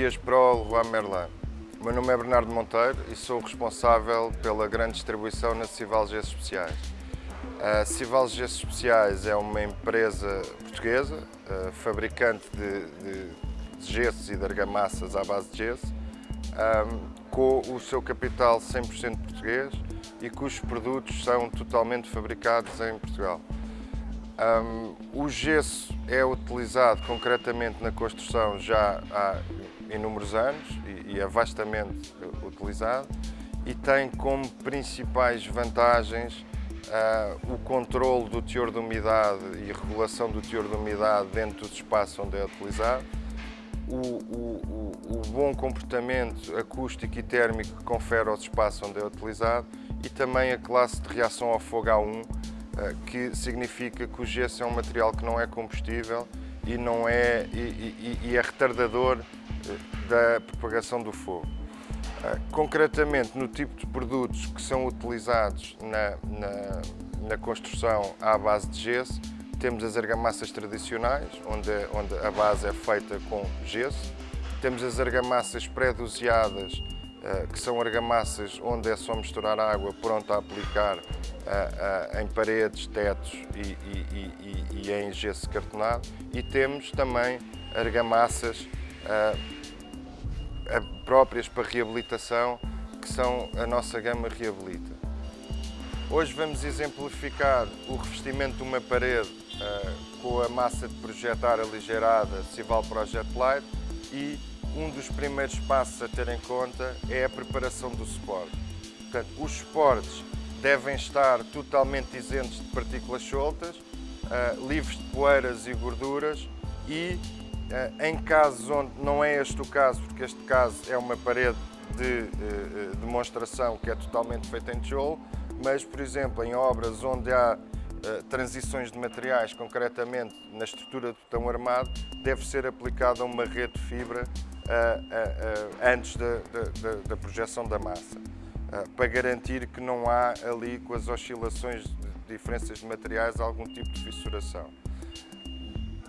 Dias Pro Leroy Merlin. O meu nome é Bernardo Monteiro e sou responsável pela grande distribuição na Cival Gessos Especiais. A Cival Gessos Especiais é uma empresa portuguesa, uh, fabricante de, de, gessos e de argamassas à base de gesso, com o seu capital 100% português e cujos produtos são totalmente fabricados em Portugal. O gesso é utilizado concretamente na construção já há inúmeros anos e, e é vastamente utilizado e tem como principais vantagens uh, o controle do teor de umidade e regulação do teor de umidade dentro do espaço onde é utilizado, o, o, o, bom comportamento acústico e térmico que confere aos espaços onde é utilizado e também a classe de reação ao fogo A1 eh, que significa que o gesso é um material que não é combustível e, não é, e, e, e é retardador da propagação do fogo. Eh, concretamente, no tipo de produtos que são utilizados na, na, na construção à base de gesso, temos as argamassas tradicionais, onde, onde a base é feita com gesso. Temos as argamassas pré-doseadas, eh, que são argamassas onde é só misturar água pronta a aplicar eh, em paredes, tetos e, e, e, e em gesso cartonado. E temos também argamassas próprias para reabilitação, que são a nossa gama Reabilita. Hoje vamos exemplificar o revestimento de uma parede com a massa de projetar aligeirada Cival Project Light e um dos primeiros passos a ter em conta é a preparação do suporte. Portanto, os suportes devem estar totalmente isentos de partículas soltas, uh, livres de poeiras e gorduras e uh, em casos onde não é este o caso, porque este caso é uma parede de uh, demonstração que é totalmente feita em tijolo, mas, por exemplo, em obras onde há transições de materiais, concretamente na estrutura do botão armado, deve ser aplicada uma rede de fibra antes da, da, projeção da massa, para garantir que não há ali, com as oscilações de diferenças de materiais, algum tipo de fissuração.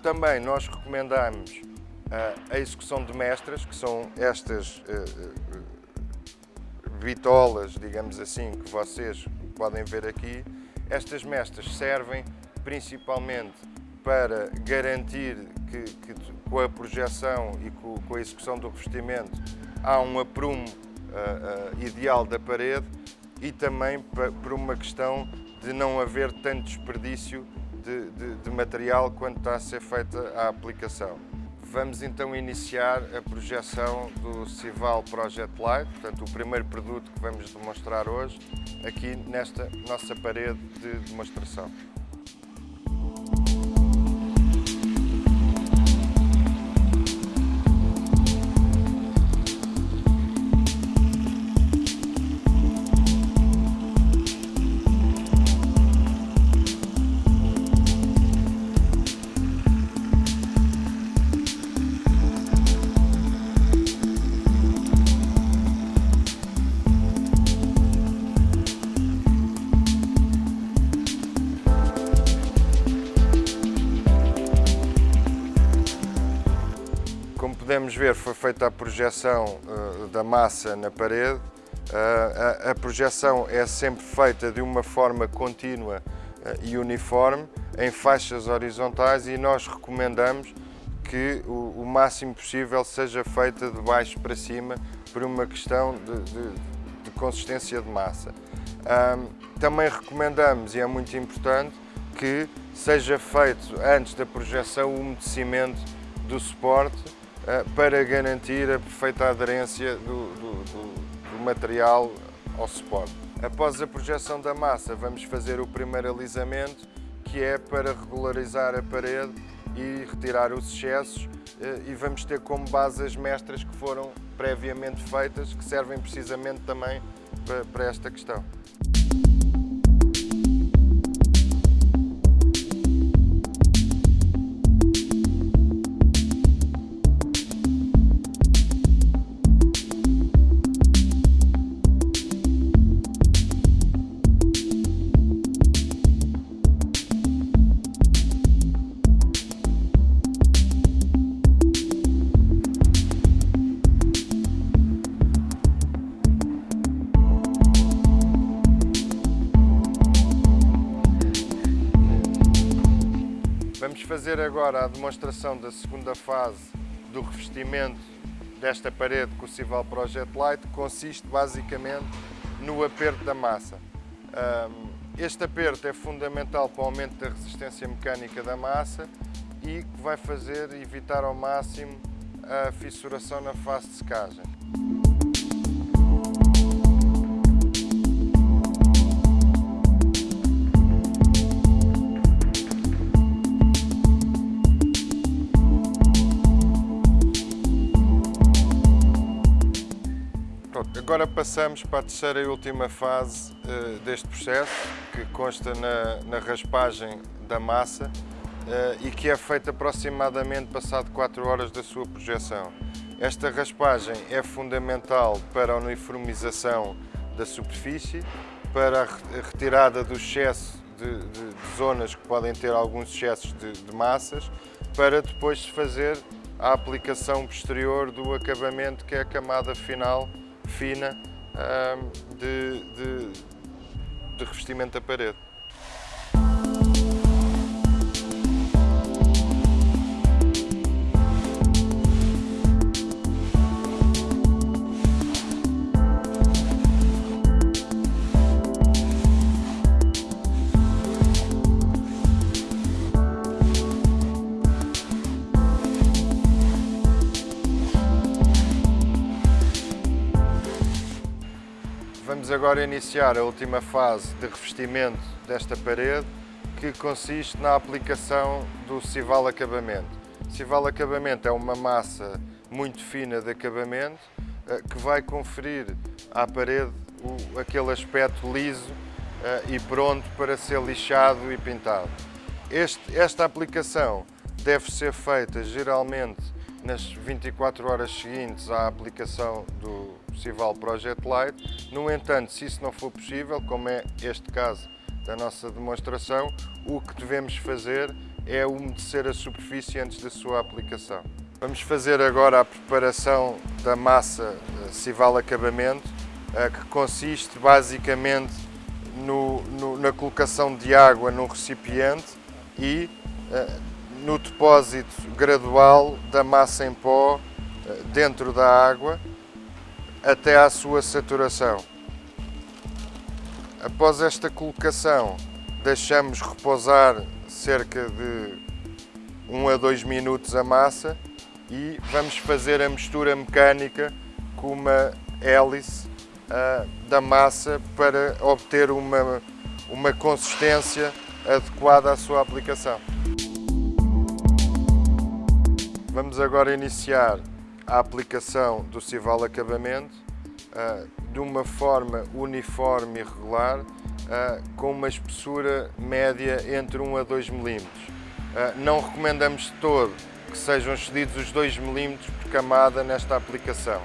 Também nós recomendamos a execução de mestras, que são estas bitolas, digamos assim, que vocês podem ver aqui. Estas mestras servem principalmente para garantir que, que com a projeção e com, com, a execução do revestimento há um aprumo uh, uh, ideal da parede e também por uma questão de não haver tanto desperdício de, de, de material quando está a ser feita a aplicação. Vamos então iniciar a projeção do Cival Project Light, portanto o primeiro produto que vamos demonstrar hoje aqui nesta nossa parede de demonstração. Podemos ver, foi feita a projeção uh, da massa na parede. Uh, a, a, projeção é sempre feita de uma forma contínua uh, e uniforme, em faixas horizontais e nós recomendamos que o, o, máximo possível seja feita de baixo para cima por uma questão de, de, de consistência de massa. também recomendamos, e é muito importante, que seja feito antes da projeção o umedecimento do suporte eh, para garantir a perfeita aderência do, do, do, do material ao suporte. Após a projeção da massa, vamos fazer o primeiro alisamento, que é para regularizar a parede e retirar os excessos eh, e vamos ter como base as mestras que foram previamente feitas, que servem precisamente também para esta questão. Fazer agora a demonstração da segunda fase do revestimento desta parede com o Cival Project Light, consiste basicamente no aperto da massa. Este aperto é fundamental para o aumento da resistência mecânica da massa e que vai fazer evitar ao máximo a fissuração na fase de secagem. Agora passamos para a terceira e última fase uh, deste processo, que consta na, na raspagem da massa uh, e que é feita aproximadamente passado 4 horas da sua projeção. Esta raspagem é fundamental para a uniformização da superfície, para a retirada do excesso de, de, de zonas que podem ter alguns excessos de, de massas, para depois se fazer a aplicação posterior do acabamento, que é a camada final fina de, de, de revestimento da parede. Vamos agora iniciar a última fase de revestimento desta parede, que consiste na aplicação do Cival Acabamento. Cival Acabamento é uma massa muito fina de acabamento eh, que vai conferir à parede aquele aspecto liso eh, e pronto para ser lixado e pintado. Este, esta aplicação deve ser feita geralmente nas 24 horas seguintes à aplicação do Cival Project Light. No entanto, se isso não for possível, como é este caso da nossa demonstração, o que devemos fazer é umedecer a superfície antes da sua aplicação. Vamos fazer agora a preparação da massa eh, Cival Acabamento, eh, que consiste basicamente no, no, na colocação de água num recipiente e eh, no depósito gradual da massa em pó dentro da água até à sua saturação. Após esta colocação, deixamos repousar cerca de 1 a 2 minutos a massa e vamos fazer a mistura mecânica com uma hélice uh, da massa para obter uma, uma consistência adequada à sua aplicação. Vamos agora iniciar a aplicação do Cival Acabamento uh, de uma forma uniforme e regular, uh, com uma espessura média entre 1 a 2 milímetros. Uh, não recomendamos de todo que sejam excedidos os 2 milímetros por camada nesta aplicação.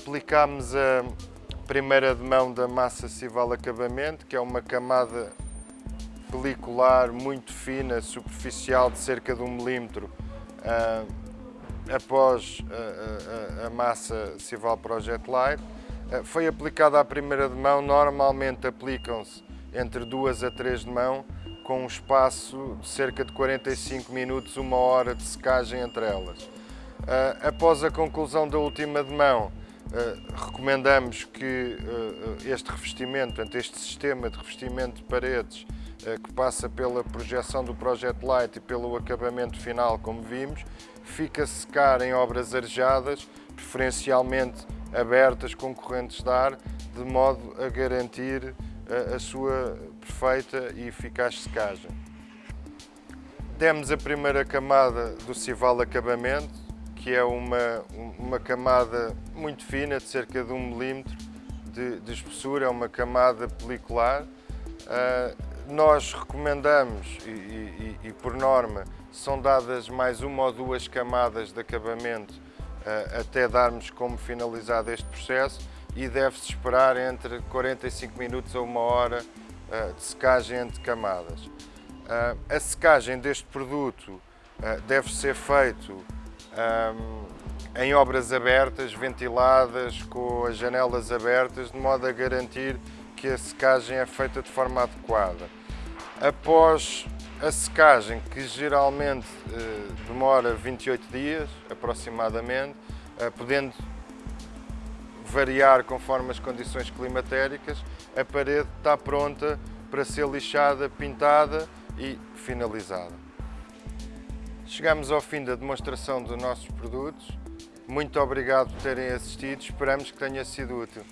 Aplicámos a primeira de mão da massa Cival Acabamento, que é uma camada pelicular muito fina, superficial, de cerca de um milímetro, uh, após a, a, a, massa Cival Project Light. Foi aplicada à primeira de mão, normalmente aplicam-se entre duas a três de mão, com um espaço de cerca de 45 minutos, uma hora de secagem entre elas. Após a conclusão da última de mão, recomendamos que uh, este revestimento, portanto, este sistema de revestimento de paredes que passa pela projeção do Project Light e pelo acabamento final, como vimos, fica a secar em obras arejadas preferencialmente abertas com correntes de ar, de modo a garantir a, a sua perfeita e eficaz secagem. Demos a primeira camada do Cival Acabamento, que é uma, uma camada muito fina, de cerca de 1 milímetro de, de espessura, é uma camada pelicular. Uh, nós recomendamos, e, e, e, por norma, são dadas mais uma ou duas camadas de acabamento uh, até darmos como finalizado este processo e deve-se esperar entre 45 minutos a uma hora uh, de secagem entre camadas. A secagem deste produto deve ser feito um, em obras abertas, ventiladas, com as janelas abertas, de modo a garantir que a secagem é feita de forma adequada. Após a secagem, que geralmente eh, demora 28 dias, aproximadamente, eh, podendo variar conforme as condições climatéricas, a parede está pronta para ser lixada, pintada e finalizada. Chegamos ao fim da demonstração dos nossos produtos. Muito obrigado por terem assistido, esperamos que tenha sido útil.